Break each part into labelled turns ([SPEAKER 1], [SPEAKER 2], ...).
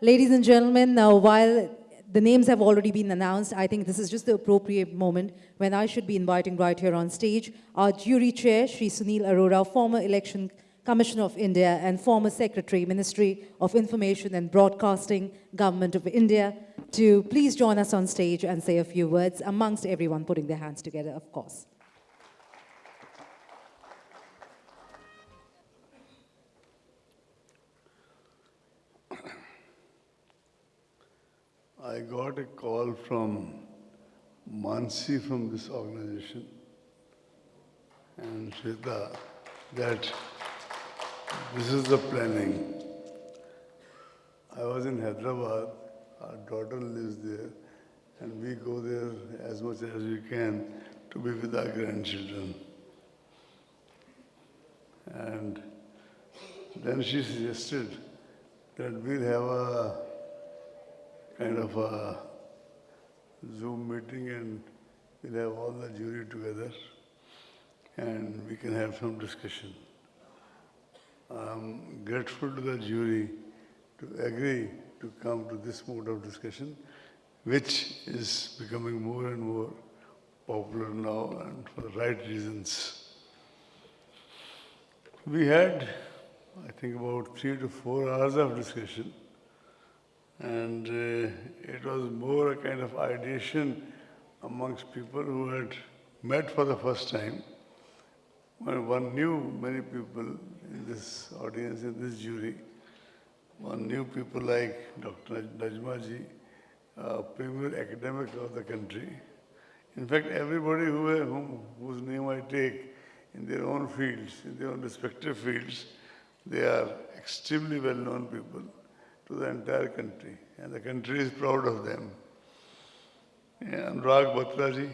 [SPEAKER 1] Ladies and gentlemen, now while the names have already been announced, I think this is just the appropriate moment when I should be inviting right here on stage our jury chair, Sri Sunil Arora, former election Commissioner of India and former Secretary, Ministry of Information and Broadcasting, Government of India, to please join us on stage and say a few words amongst everyone putting their hands together, of course.
[SPEAKER 2] I got a call from Mansi from this organization and Shweta that this is the planning. I was in Hyderabad, our daughter lives there, and we go there as much as we can to be with our grandchildren. And then she suggested that we'll have a kind of a Zoom meeting and we'll have all the jury together and we can have some discussion. I'm grateful to the jury to agree to come to this mode of discussion, which is becoming more and more popular now and for the right reasons. We had, I think, about three to four hours of discussion, and uh, it was more a kind of ideation amongst people who had met for the first time. One knew many people in this audience, in this jury. One knew people like Dr. Najma ji, a premier academic of the country. In fact, everybody who, whom, whose name I take in their own fields, in their own respective fields, they are extremely well-known people to the entire country. And the country is proud of them. And Rag Batraji,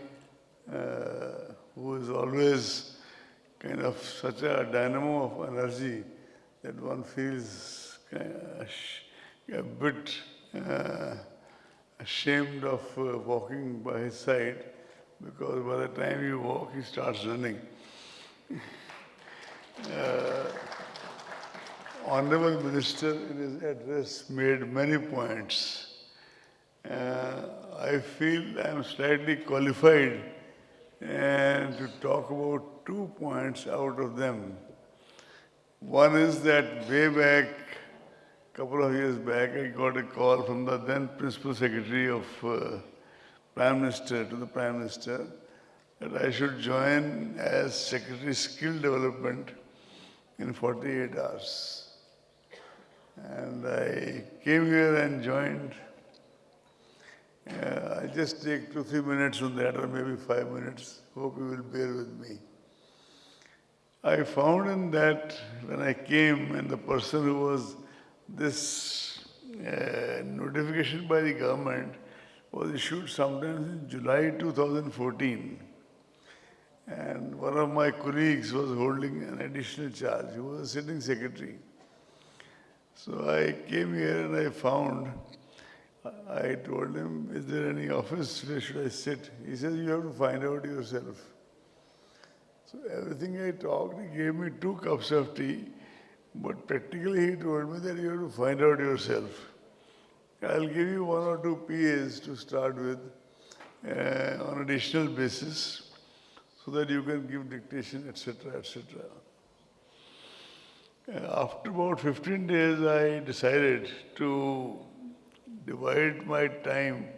[SPEAKER 2] uh, who is always kind of such a dynamo of energy that one feels a bit uh, ashamed of uh, walking by his side because by the time you walk, he starts running. uh, Honorable Minister in his address made many points. Uh, I feel I am slightly qualified and to talk about two points out of them. One is that way back, a couple of years back, I got a call from the then Principal Secretary of uh, Prime Minister to the Prime Minister that I should join as Secretary Skill Development in 48 hours. And I came here and joined uh, I'll just take two, three minutes on that, or maybe five minutes. Hope you will bear with me. I found in that when I came, and the person who was this uh, notification by the government was issued sometime in July 2014. And one of my colleagues was holding an additional charge. He was a sitting secretary. So I came here and I found I told him, is there any office where should I sit? He says, you have to find out yourself. So everything I talked, he gave me two cups of tea, but practically he told me that you have to find out yourself. I'll give you one or two PAs to start with uh, on additional basis so that you can give dictation, etc., etc. Uh, after about 15 days, I decided to divide my time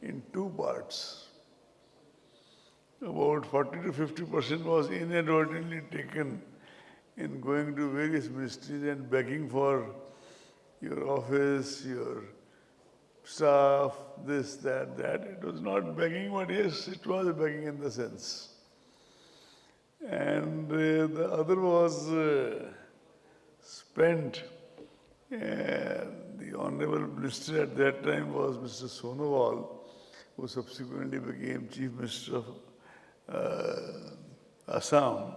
[SPEAKER 2] in two parts. About 40 to 50 percent was inadvertently taken in going to various ministries and begging for your office, your staff, this, that, that. It was not begging, but yes, it was begging in the sense. And uh, the other was uh, spent the Honorable Minister at that time was Mr. Sonowal, who subsequently became Chief Minister of uh, Assam.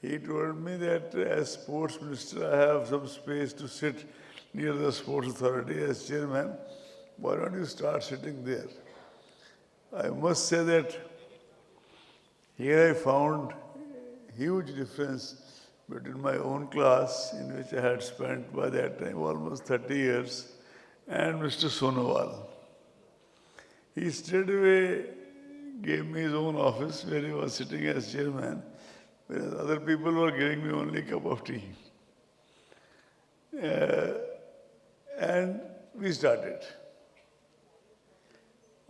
[SPEAKER 2] He told me that as Sports Minister, I have some space to sit near the Sports Authority as Chairman. Why don't you start sitting there? I must say that here I found huge difference between my own class, in which I had spent by that time almost 30 years, and Mr. Sonowal. He straightway gave me his own office where he was sitting as chairman, whereas other people were giving me only a cup of tea. Uh, and we started.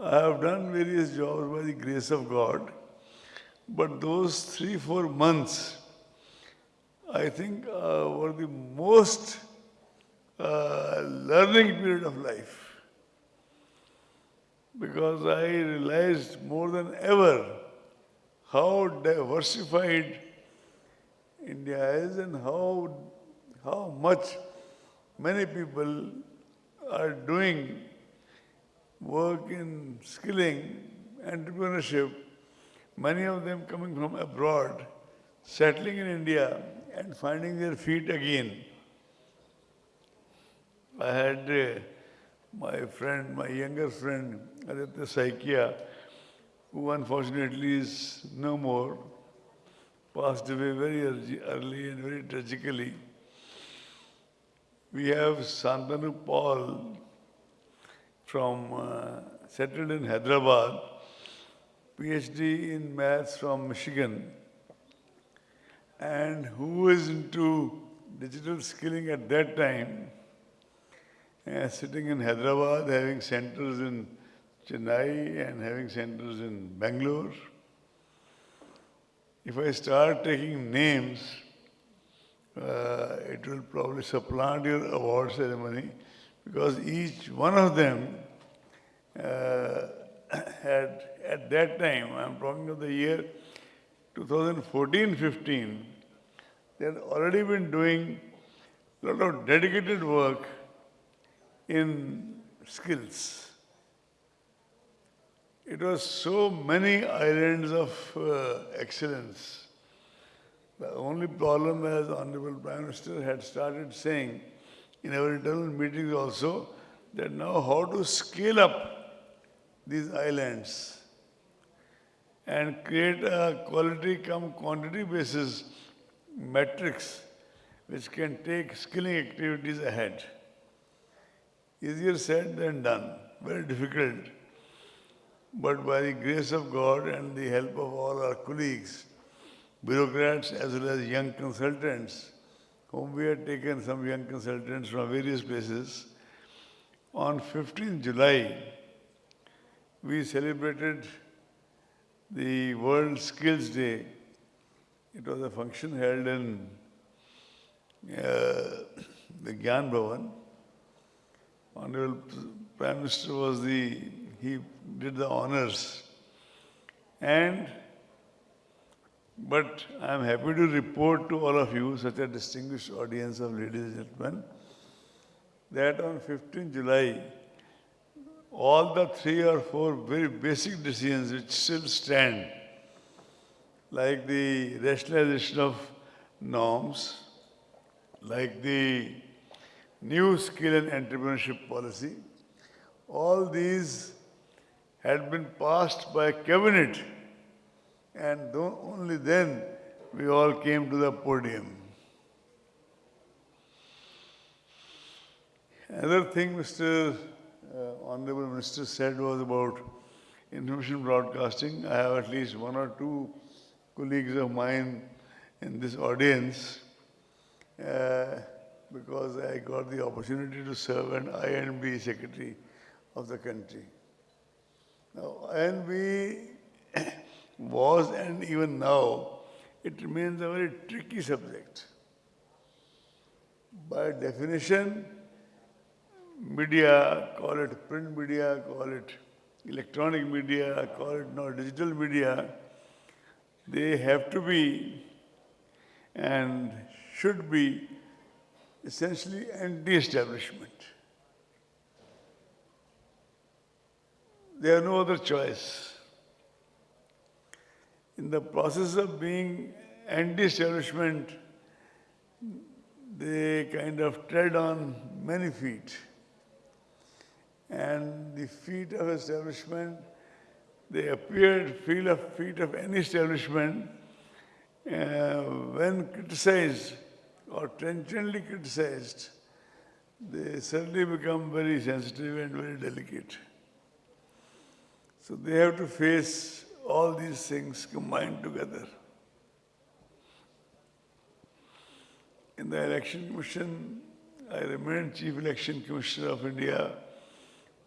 [SPEAKER 2] I have done various jobs by the grace of God, but those three, four months, I think, uh, were the most uh, learning period of life. Because I realized more than ever how diversified India is and how, how much many people are doing work in skilling, entrepreneurship, many of them coming from abroad, settling in India and finding their feet again. I had uh, my friend, my younger friend, Aditya Saikia, who unfortunately is no more, passed away very early- and very tragically. We have Santanu Paul from uh, settled in Hyderabad, PhD in maths from Michigan, and who is into digital skilling at that time, uh, sitting in Hyderabad, having centers in Chennai and having centers in Bangalore. If I start taking names, uh, it will probably supplant your award ceremony because each one of them uh, had, at that time, I'm talking of the year 2014-15, they had already been doing a lot of dedicated work in skills. It was so many islands of uh, excellence. The only problem, as Honorable Prime Minister had started saying in our internal meetings also, that now how to scale up these islands and create a quality come quantity basis matrix which can take skilling activities ahead. Easier said than done, very difficult. But by the grace of God and the help of all our colleagues, bureaucrats as well as young consultants, whom we had taken some young consultants from various places, on 15 July, we celebrated the World Skills Day. It was a function held in uh, the Gyan Bhavan. Honorable Prime Minister was the, he did the honors. And, but I am happy to report to all of you, such a distinguished audience of ladies and gentlemen, that on 15 July, all the three or four very basic decisions which still stand, like the rationalization of norms, like the new skill and entrepreneurship policy, all these had been passed by cabinet and only then we all came to the podium. Another thing Mr. Uh, Honorable Minister said was about information broadcasting. I have at least one or two colleagues of mine in this audience uh, because I got the opportunity to serve an INB secretary of the country. Now, INB was and even now, it remains a very tricky subject. By definition, media, call it print media, call it electronic media, call it now digital media, they have to be and should be essentially anti-establishment. They have no other choice. In the process of being anti-establishment, they kind of tread on many feet. And the feet of establishment, they appeared feel of feet of any establishment uh, when criticized or trenchantly criticized, they suddenly become very sensitive and very delicate. So they have to face all these things combined together. In the election commission, I remained chief election commissioner of India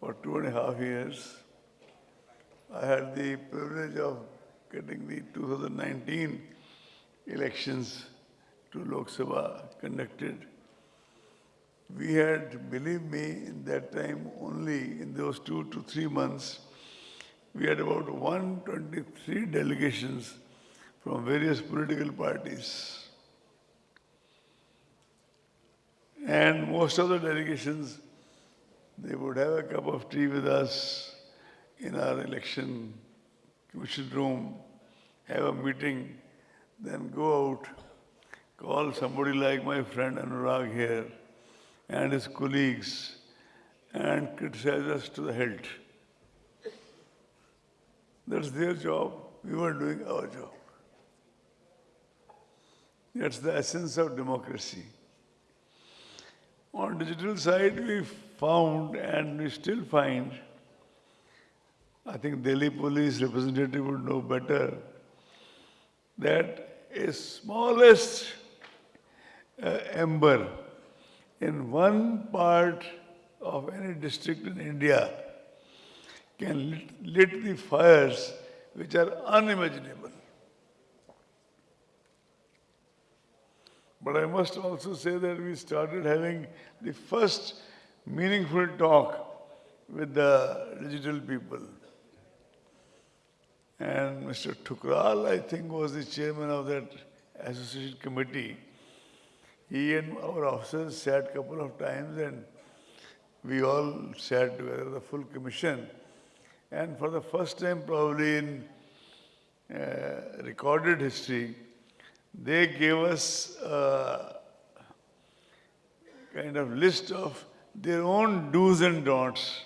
[SPEAKER 2] for two and a half years. I had the privilege of getting the 2019 elections to Lok Sabha conducted. We had, believe me, in that time only in those two to three months, we had about 123 delegations from various political parties. And most of the delegations, they would have a cup of tea with us in our election commission room, have a meeting, then go out, call somebody like my friend Anurag here and his colleagues and criticize us to the hilt. That's their job. We were doing our job. That's the essence of democracy. On digital side, we found and we still find, I think Delhi police representative would know better, that a smallest uh, ember in one part of any district in India can lit, lit the fires which are unimaginable. But I must also say that we started having the first meaningful talk with the digital people. And Mr. Thukral, I think, was the chairman of that association committee. He and our officers sat a couple of times and we all sat together, the full commission. And for the first time, probably in uh, recorded history, they gave us a kind of list of their own do's and don'ts,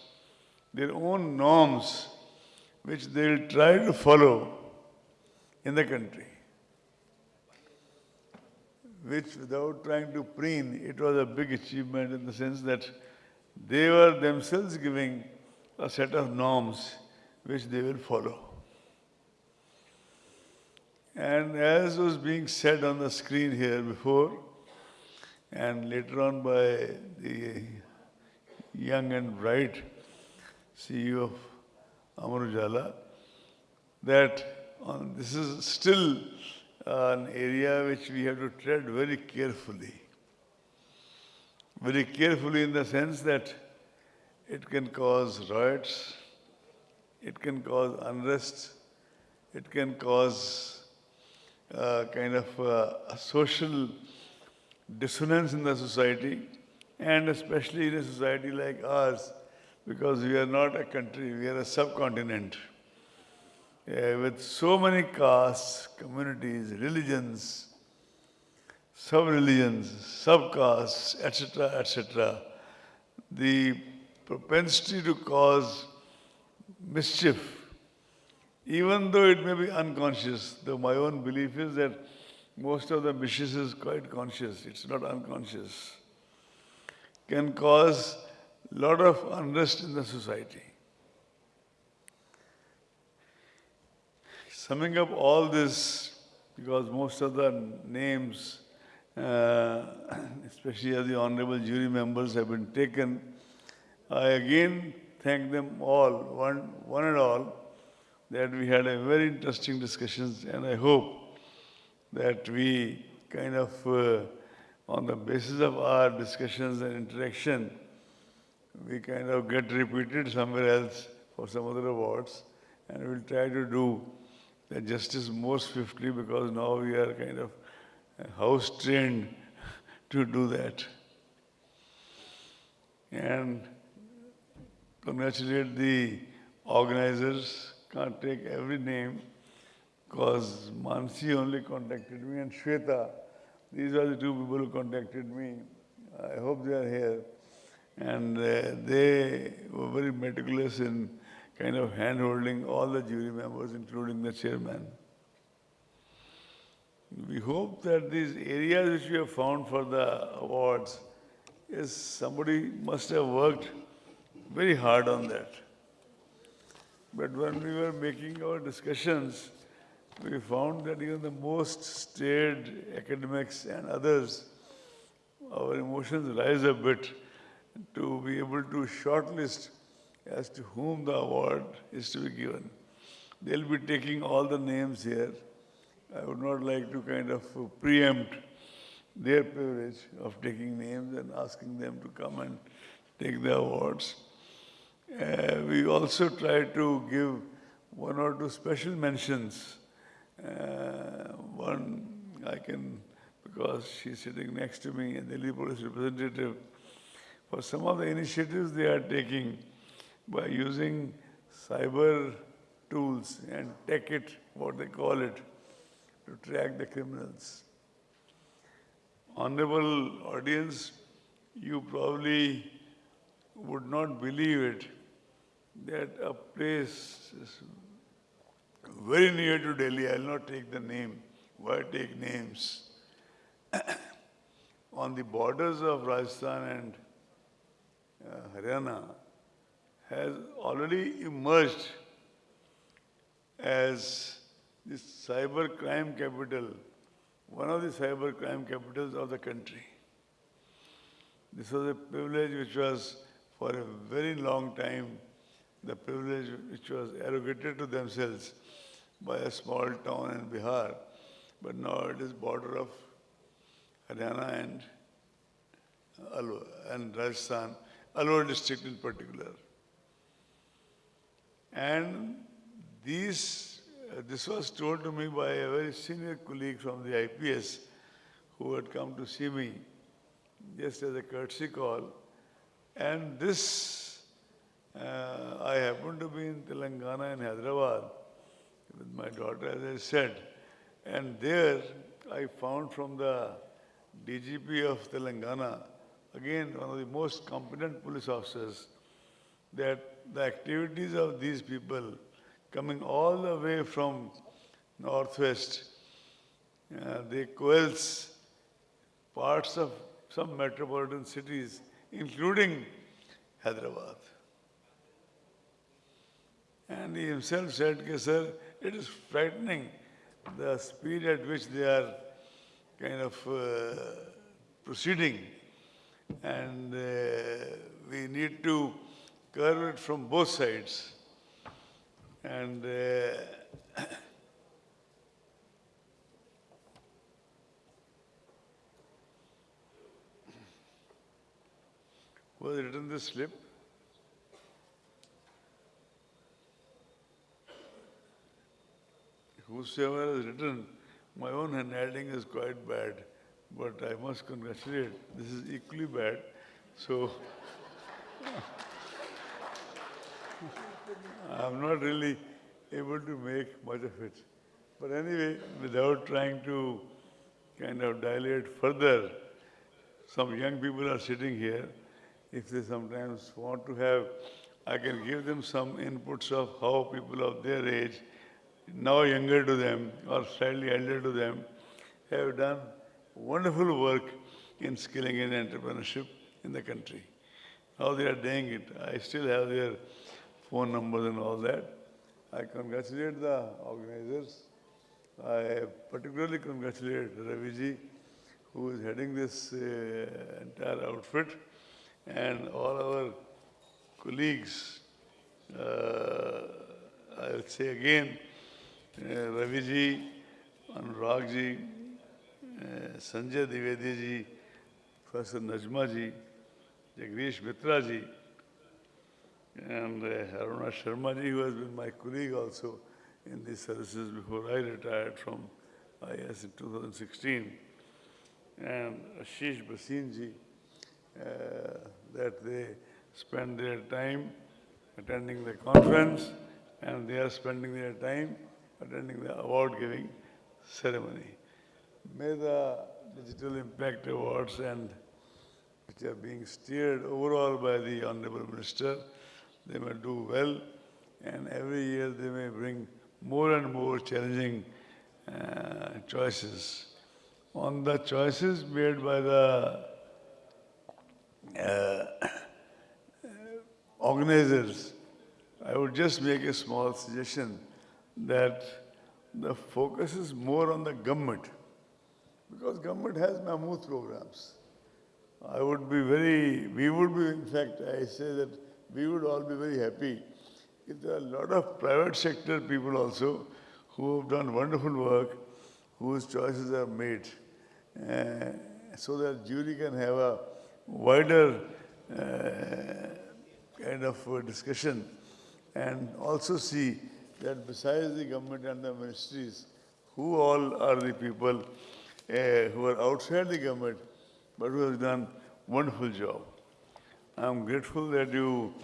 [SPEAKER 2] their own norms, which they'll try to follow in the country. Which, without trying to preen, it was a big achievement in the sense that they were themselves giving a set of norms which they will follow. And as was being said on the screen here before, and later on by the young and bright CEO of Amar Ujala, that on, this is still an area which we have to tread very carefully. Very carefully in the sense that it can cause riots, it can cause unrest, it can cause kind of uh, social dissonance in the society, and especially in a society like ours, because we are not a country, we are a subcontinent. Uh, with so many castes, communities, religions, sub-religions, sub-castes, etc., etc., the propensity to cause mischief even though it may be unconscious, though my own belief is that most of the mischief is quite conscious, it's not unconscious, can cause a lot of unrest in the society. Summing up all this, because most of the names, uh, especially as the honorable jury members have been taken, I again thank them all, one, one and all, that we had a very interesting discussions and I hope that we kind of, uh, on the basis of our discussions and interaction, we kind of get repeated somewhere else for some other awards and we'll try to do the justice more swiftly because now we are kind of house trained to do that. And congratulate the organizers can't take every name because Mansi only contacted me and Shweta. These are the two people who contacted me. I hope they are here. And uh, they were very meticulous in kind of hand-holding all the jury members, including the chairman. We hope that these areas which we have found for the awards is somebody must have worked very hard on that. But when we were making our discussions, we found that even the most staid academics and others, our emotions rise a bit to be able to shortlist as to whom the award is to be given. They'll be taking all the names here. I would not like to kind of preempt their privilege of taking names and asking them to come and take the awards. Uh, we also try to give one or two special mentions. Uh, one I can, because she's sitting next to me, a Delhi police representative, for some of the initiatives they are taking by using cyber tools and tech it, what they call it, to track the criminals. Honorable audience, you probably would not believe it that a place very near to Delhi, I'll not take the name, why take names? On the borders of Rajasthan and uh, Haryana has already emerged as the cyber crime capital, one of the cyber crime capitals of the country. This was a privilege which was for a very long time the privilege which was arrogated to themselves by a small town in Bihar, but now it is border of Haryana and Alwar and Rajasthan, Alwar district in particular. And these, uh, this was told to me by a very senior colleague from the IPS who had come to see me just as a courtesy call. And this, uh, I happened to be in Telangana in Hyderabad with my daughter, as I said. And there I found from the DGP of Telangana, again, one of the most competent police officers, that the activities of these people coming all the way from northwest, uh, they coalesce parts of some metropolitan cities, including Hyderabad. And he himself said, "Okay, sir, it is frightening the speed at which they are kind of uh, proceeding. And uh, we need to curve it from both sides. And uh, was written this slip? Whosoever has written, my own handwriting is quite bad, but I must congratulate, this is equally bad. So, I'm not really able to make much of it. But anyway, without trying to kind of dilate further, some young people are sitting here. If they sometimes want to have, I can give them some inputs of how people of their age, now younger to them or slightly elder to them, have done wonderful work in skilling in entrepreneurship in the country. How they are doing it. I still have their phone numbers and all that. I congratulate the organizers. I particularly congratulate Raviji, who is heading this uh, entire outfit, and all our colleagues. Uh, I will say again, uh, Raviji, Anurag ji, uh, Sanjay Dwivedi ji, Professor Najma ji, Jagdish Mitra ji, and uh, Aruna Sharma ji, who has been my colleague also in these services before I retired from IS in 2016, and Ashish Bhasin ji, uh, that they spend their time attending the conference and they are spending their time attending the award giving ceremony. May the Digital Impact Awards and which are being steered overall by the Honorable Minister, they may do well and every year they may bring more and more challenging uh, choices. On the choices made by the uh, organizers, I would just make a small suggestion that the focus is more on the government because government has mammoth programs. I would be very, we would be, in fact, I say that we would all be very happy if there are a lot of private sector people also who have done wonderful work, whose choices are made, uh, so that jury can have a wider uh, kind of discussion and also see that besides the government and the ministries, who all are the people uh, who are outside the government but who have done wonderful job. I'm grateful that you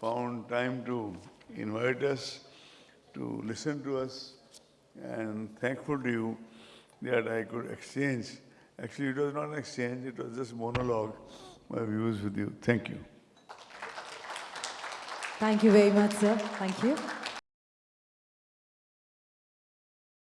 [SPEAKER 2] found time to invite us, to listen to us, and thankful to you that I could exchange. Actually, it was not an exchange, it was just monologue, my views with you. Thank you.
[SPEAKER 1] Thank you very much, sir. Thank you.